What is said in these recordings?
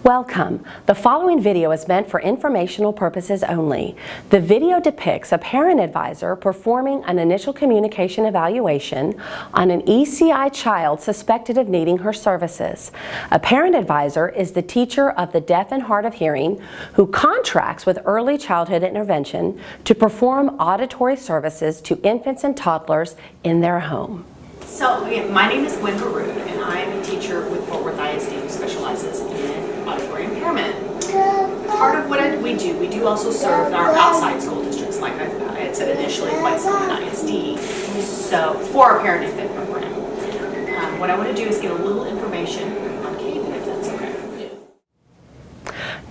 Welcome. The following video is meant for informational purposes only. The video depicts a parent advisor performing an initial communication evaluation on an ECI child suspected of needing her services. A parent advisor is the teacher of the deaf and hard of hearing who contracts with early childhood intervention to perform auditory services to infants and toddlers in their home. So, my name is Gwen Baroon, and I'm a teacher with Fort Worth ISD who specializes in auditory impairment. Part of what I- we do, we do also serve our outside school districts, like I I had said initially, White Settlement ISD, so for our parent infant program. Um, What I want to do is get a little information on Caden, if that's okay.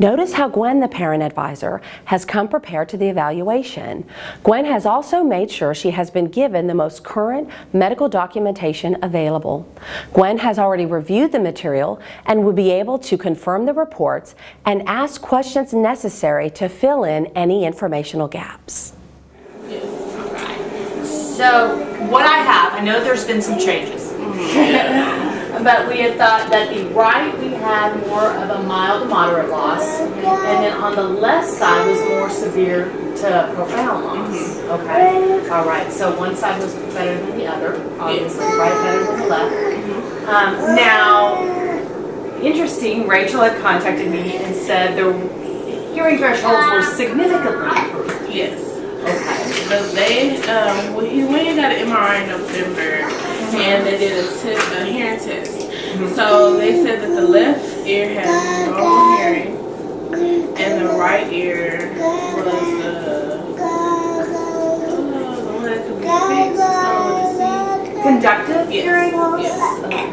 Notice how Gwen, the parent advisor, has come prepared to the evaluation. Gwen has also made sure she has been given the most current medical documentation available. Gwen has already reviewed the material and will be able to confirm the reports and ask questions necessary to fill in any informational gaps. So, what I have, I know there's been some changes. But we had thought that the right, had more of a mild to moderate loss, and then on the left side was more severe to profound loss. Okay, all right, so one side was better than the other, obviously, right better than the left. Um, now, interesting, Rachel had contacted me and said the hearing thresholds were significantly improved. Yes. Okay. So they, um, he went and got an MRI in November, and they did a, test, a hearing test. So they said that the left ear had normal hearing, and the right ear was the, uh, the one that could be fixed, started with. Conductive Yes. hearing loss? Yes. Okay.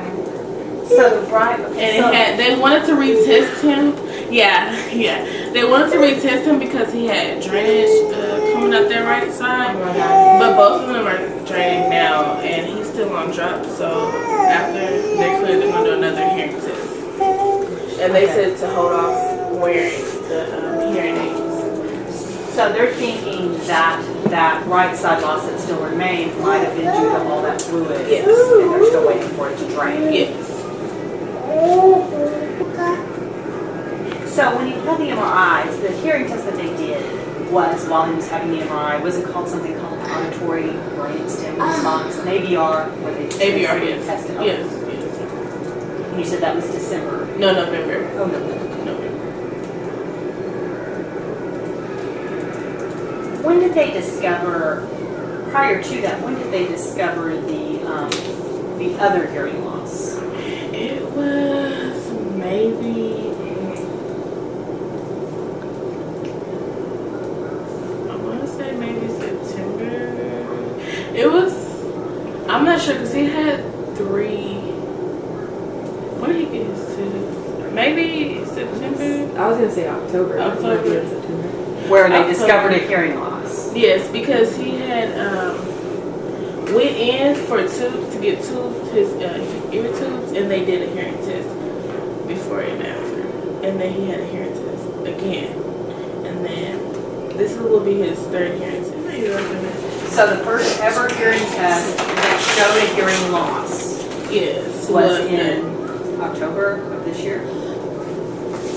So the right, And it had, they wanted to retest him. Yeah, yeah. They wanted to retest him because he had drainage uh, coming up their right side. But both of them are draining now, and he's still on drop. So after they're cleared, they're gonna do another hearing test. And they said to hold off wearing the um, hearing aids. so they're thinking that that right side loss that still remains might have been due to all that fluid. Yes. And they're still waiting for it to drain. Yes. So when he had the MRIs, the hearing test that they did was while he was having the MRI, was it called something called auditory brain stem response, an ABR? where they ABR. Yes. tested on Yes. it? Yes. And you said that was December. No November. Oh, no. November. When did they discover, prior to that, when did they discover the, um, the other hearing loss? It was maybe. I want to say maybe September. It was. I'm not sure because he had three. When did he get his tooth? Maybe September. I was gonna say October. October. September. Where they October. discovered a hearing loss. Yes, because he had um, went in for tubes to get tubes, his uh, ear tubes, and they did a hearing test before and after, and then he had a hearing test again, and then this will be his third hearing test. So the first ever hearing test that showed a hearing loss Yes, was done. in October of this year?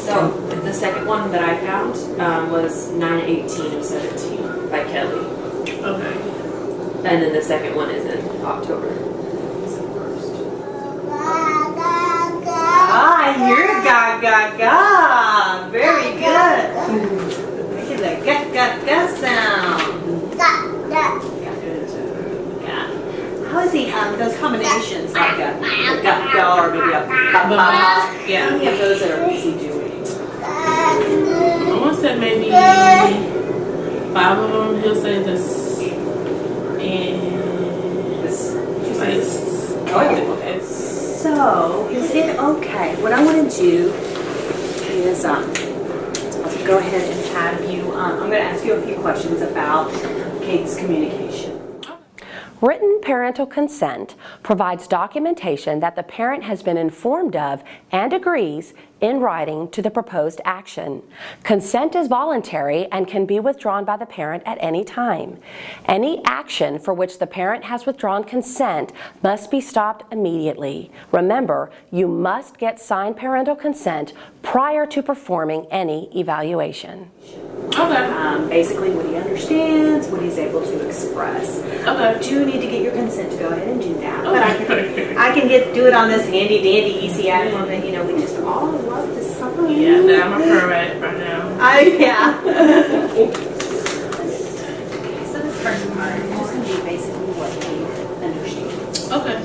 So the second one that I found um, was 918 of 17 by Kelly. Okay. And then the second one is in October. Ah, I hear ga ga ga. Very good. Look at that ga ga ga sound. Ga. How is he, um, those combinations like a ga ga or maybe a ba Yeah. many of those are is he doing? I want to say maybe five of them. He'll say this, and This. like, Oh, okay. So, is it okay? What I want to do is, um, go ahead and have you, um, I'm going to ask you a few questions about Kate's communication. Written parental consent provides documentation that the parent has been informed of and agrees in writing to the proposed action. Consent is voluntary and can be withdrawn by the parent at any time. Any action for which the parent has withdrawn consent must be stopped immediately. Remember, you must get signed parental consent prior to performing any evaluation. Okay. um, basically what he understands, what he's able to express. Okay. You do need to get your consent to go ahead and do that. But I can, I can get do it on this handy dandy ECI form that you know we just all love to sign. Yeah, that I'm a permit right now. I yeah. okay, so this first part is just going to be basically what he understands. Okay.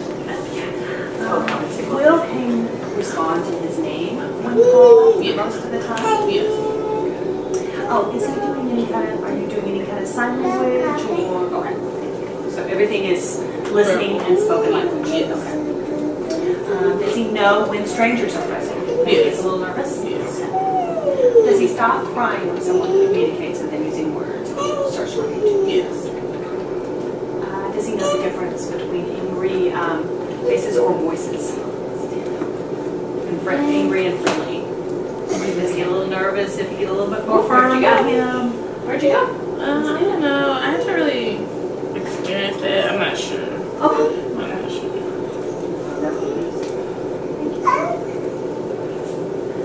Um, Will can respond to his name when called Yeah. most of the time. Oh, yes. Oh, is he doing any kind of, are you doing any kind of sign language or, okay. Everything is listening and spoken language? Yes. Okay. Um, Does he know when strangers are present? He Yes. gets a little nervous? Yes. Does he stop crying when someone communicates with him using words or starts crying? Yes. Uh, Does he know the difference between angry um, faces or voices? And Angry and friendly? Does he get a little nervous if you get a little bit more Where'd firm you go? him? Where'd you go? Uh, I don't know. I haven't really experienced that. I'm not sure. Okay. I'm not sure.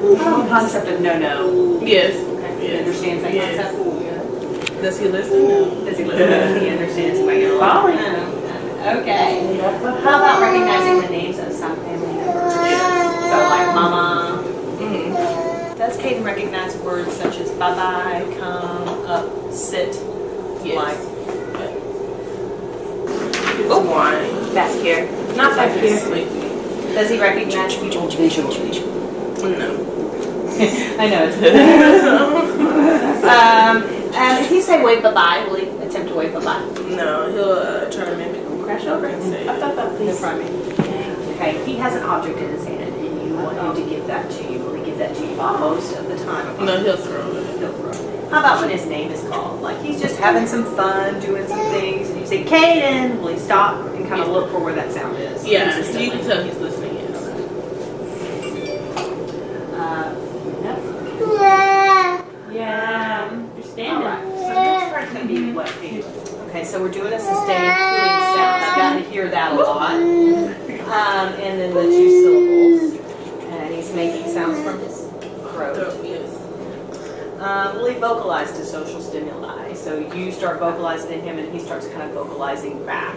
The concept of no-no. Yes. Okay, he Yes. understands that Yes. concept? Does he listen? No. Does he listen? He understands if I get along? Fine. No. Okay. How about recognizing the names of some family members? So like mama. Mm-hmm. Does Caden recognize words such as bye-bye, come, up, sit? Yes. Like It's wine. back here? Not back here. sleepy. Does he recognize people? No. I know it's. um, and if he say wave bye-bye, will he attempt to wave bye-bye? No, he'll uh, try to mimic crash over and say. Up, up, up, please. me. Okay, he has an object in his hand and you want him to give that to you. Will he give that to you most of the time? No, he'll throw it. He'll throw. How about when his name is called? Like he's just having some fun, doing some things, and you say, Caden, will he stop and kind of look for where that sound is? Yeah, consistently? you can tell he's listening. Yes. Uh, no. Yeah, understand All right, so this part's gonna be what Caden. Okay, so we're doing a sustained cooing sound. I've got to hear that a lot. Um, and then the two syllables. And he's making sounds from his throat. Throw, yes. Um, will he vocalize to social stimuli? So you start vocalizing to him and he starts kind of vocalizing back.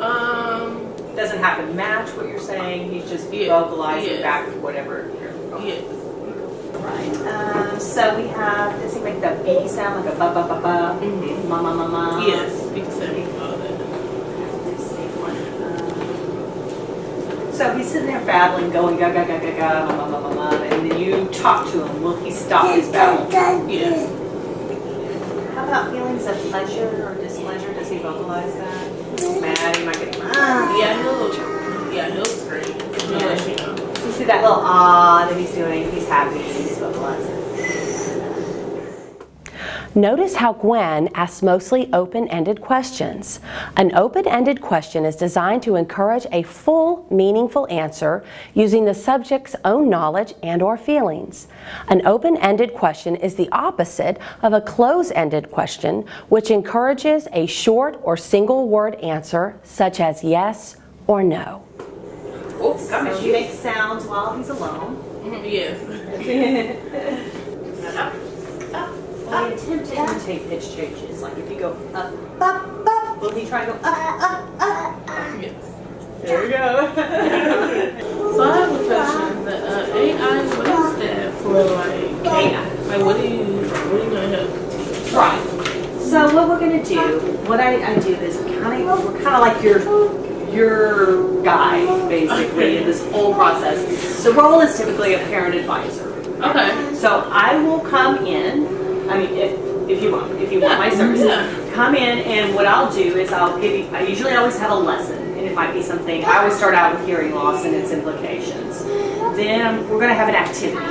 Um. Doesn't have to match what you're saying, he's just Yeah, vocalizing yeah. back whatever you're Yes. Right. Um, so we have, does he make the B sound like a ba ba ba ba? Mhm. Ma ma ma ma? Yes. We can say all that. Let's see one. Um, So he's sitting there babbling, going ga ga ga ga ga, ma ma ma, and then you talk to him, will he stop his babble? Yes. How about feelings of pleasure or displeasure? Does he vocalize that? He's mad, he might get, ah. Yeah, he'll. Yeah, he'll scream. He'll let you know. You see that little ah that he's doing, he's happy, he's vocalizing. Notice how Gwen asks mostly open-ended questions. An open-ended question is designed to encourage a full, meaningful answer using the subject's own knowledge and or feelings. An open-ended question is the opposite of a close-ended question, which encourages a short or single-word answer such as yes or no. Oops, So he makes sounds while he's alone. Mhm, Yes. Will he attempt to imitate pitch changes? Like if you go up, up, up, will he try to go up, up, up? Yes. There we go. So I have a question. The uh, AI, what is that for? Like, AI. like what do you, what are you gonna help teach? Right. So what we're gonna do, what I, I do is kind of, we're kind of like your, your guide, basically, in this whole process. The role is typically a parent advisor. Okay. So I will come in, I mean, if, if you want, if you want my Yeah, services, yeah. come in and what I'll do is I'll give you, I usually always have a lesson and it might be something, I always start out with hearing loss and its implications. Then we're gonna have an activity.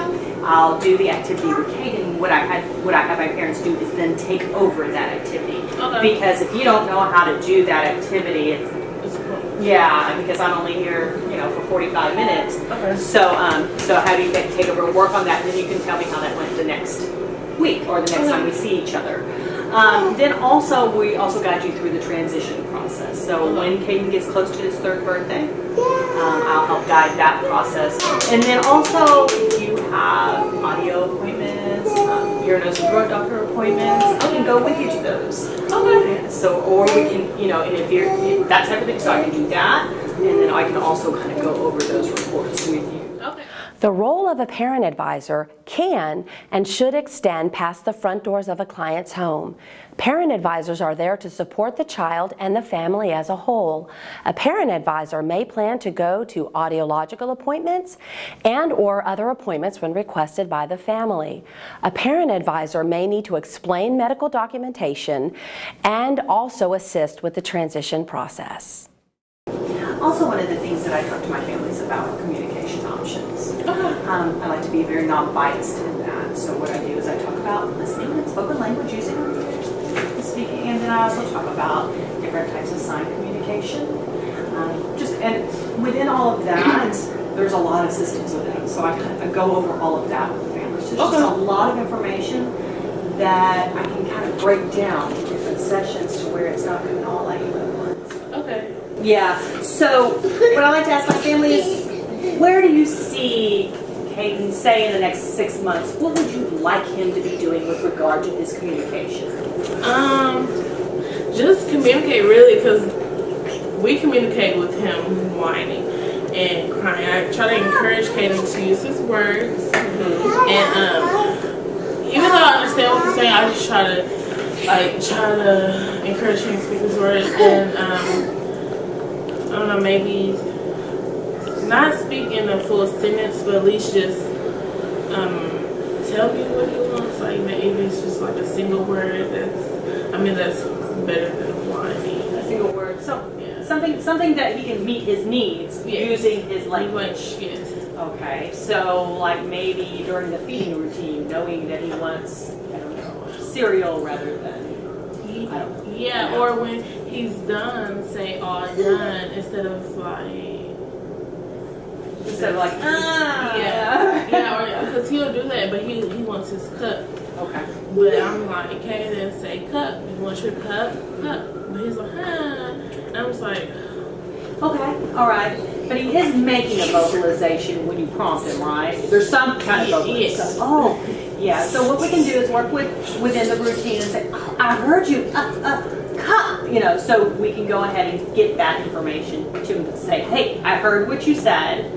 I'll do the activity with Kate, and what I had, what I have my parents do is then take over that activity. Okay. Because if you don't know how to do that activity, it's, yeah, because I'm only here, you know, for 45 minutes. Okay. So, um, so how do you take, take over work on that, and then you can tell me how that went the next week, or the next time we see each other. Um, then also, we also guide you through the transition process. So when Caden gets close to his third birthday, um, I'll help guide that process. And then also, if you have audio appointments, um, ear, nose, and throat doctor appointments, I can go with you to those. Okay. So, or we can, you know, and if you're, that type of thing, so I can do that. And then I can also kind of go over those reports with you. The role of a parent advisor can and should extend past the front doors of a client's home. Parent advisors are there to support the child and the family as a whole. A parent advisor may plan to go to audiological appointments and or other appointments when requested by the family. A parent advisor may need to explain medical documentation and also assist with the transition process. Also, one of the things that I talk to my families about are communication options. Um, I like to be very non-biased in that. So what I do is I talk about listening and spoken language using speaking, and then I also talk about different types of sign communication. Um, just and within all of that, there's a lot of systems within it. So I of go over all of that with the families. So there's just a lot of information that I can kind of break down in different sessions to where it's not coming all at you at once. Okay. Yeah, so what I like to ask my family is, where do you see Caden, say in the next six months, what would you like him to be doing with regard to his communication? Um, just communicate really because we communicate with him whining and crying. I try to encourage Caden to use his words, and um, even though I understand what he's saying, I just try to like try to encourage him to speak his words and um, I don't know maybe not speak in a full sentence, but at least just um, tell me what he wants. Like maybe it's just like a single word. That's I mean that's better than whining. A single word, so, Yeah. something, something that he can meet his needs Yes. using his language. Yes. Okay, so like maybe during the feeding routine, knowing that he wants, I don't know, cereal rather than, I don't Yeah, or when he's done, say all done instead of like instead of like, ah. yeah, yeah, or because he'll do that, but he he wants his cup. Okay. But I'm like, okay, then say cup. You want your cup? Cup. But he's like, huh. And I was like, Okay, all right. But he is making a vocalization when you prompt him, right? There's some kind of vocalization. Yes. Oh, yeah. So what we can do is work with within the routine and say, oh, I heard you, uh, uh, cup, you know, so we can go ahead and get that information to him to say, hey, I heard what you said.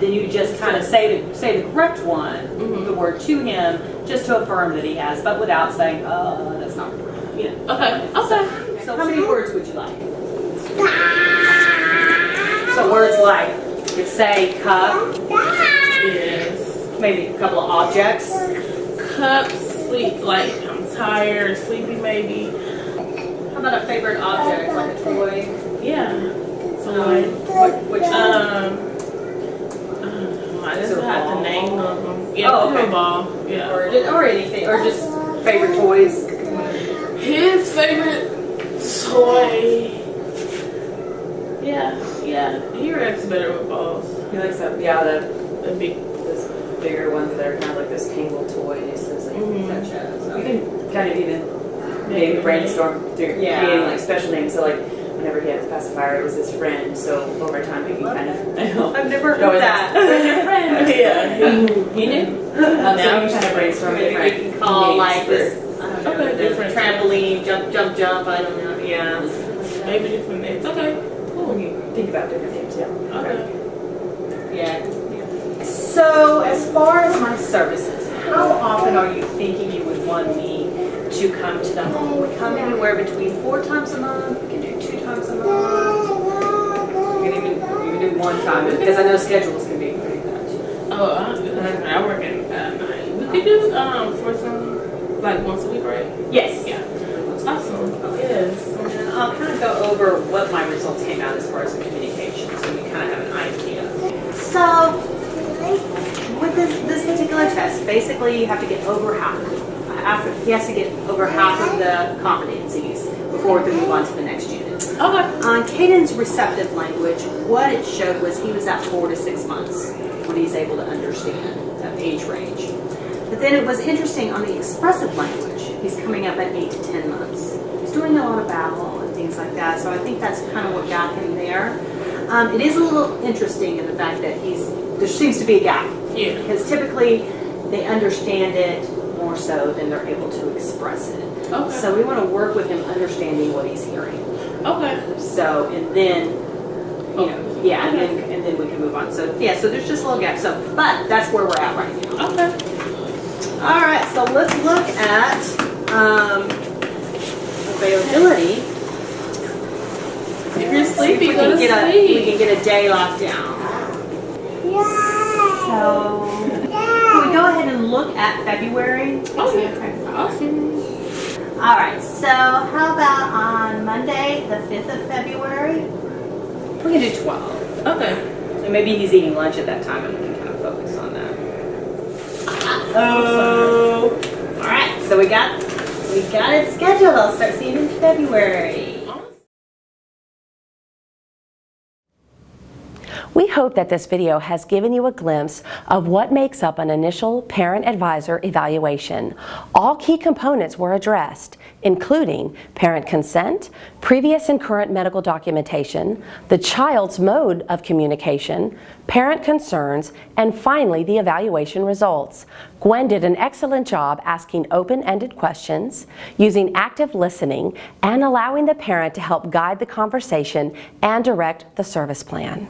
And then you just kind of say the, say the correct one, Mhm. the word to him, just to affirm that he has, but without saying, oh, that's not correct. You know. okay, okay. So how many words would you like? So words like, you could say cup, Yes. maybe a couple of objects. Cup, sleep, like I'm tired, sleepy maybe. How about a favorite object, like a toy? Yeah. Um, So, what, which, um, I just ball? the name of them. Yeah, Oh, okay. ball. Yeah. or, or anything, or just favorite toys? His favorite toy. Yeah, yeah. He reacts better with balls. He likes that, yeah, the, The big. those bigger ones that are kind of like those tangled toys, those like, Mhm. Such as, you can kind of even maybe brainstorm through Yeah. creating like special names, so like, whenever he had his pacifier, it was his friend, so over time we can kind of, I know. I've never It always heard asks, that. Where's your friend? Yeah, he, He knew. Um, so Now we can he's kind of brainstorm Maybe we can call names like for- this, I don't know, Okay, the different. trampoline, jump, jump, jump, I don't know, yeah. maybe different names. Okay, We cool. can think about different names, yeah. Okay. Yeah. So as far as my services, how often are you thinking you would want me to come to the home? We come anywhere between four times a month, we can do times a month. We can even, we can do one time, because I know schedules can be pretty much. Oh, I, I work at uh, night. We could do um for some like once a week, right? Yes. Yeah. Awesome. Yes. And I'll kind of go over what my results came out as far as the communication, so you kind of have an idea. So, with this, this particular test, basically you have to get over half, after, he has to get over half of the competencies before we can move on to the next unit. Okay. On Caden's receptive language, what it showed was he was at four to six months when he's able to understand that age range. But then it was interesting on the expressive language, he's coming up at eight to 10 months. He's doing a lot of babble and things like that, so I think that's kind of what got him there. Um, it is a little interesting in the fact that he's, there seems to be a gap. Yeah. Because typically, they understand it more so than they're able to express it. Okay. So we want to work with him understanding what he's hearing. Okay. So, and then, you know, yeah, and then, and then we can move on. So, yeah, so there's just a little gap. So, but that's where we're at right now. Okay. All right, so let's look at um, availability. If you're See if sleepy, we go can to get a we can get a day locked down. So, can we go ahead and look at February? Oh, yeah. Awesome. All right, so how about on Monday, the 5th of February? We can do 12. Okay. And maybe he's eating lunch at that time and we can kind of focus on that. Oh. All right, so we got, we got it scheduled. I'll start seeing you in February. We hope that this video has given you a glimpse of what makes up an initial parent advisor evaluation. All key components were addressed, including parent consent, previous and current medical documentation, the child's mode of communication, parent concerns, and finally the evaluation results. Gwen did an excellent job asking open-ended questions, using active listening, and allowing the parent to help guide the conversation and direct the service plan.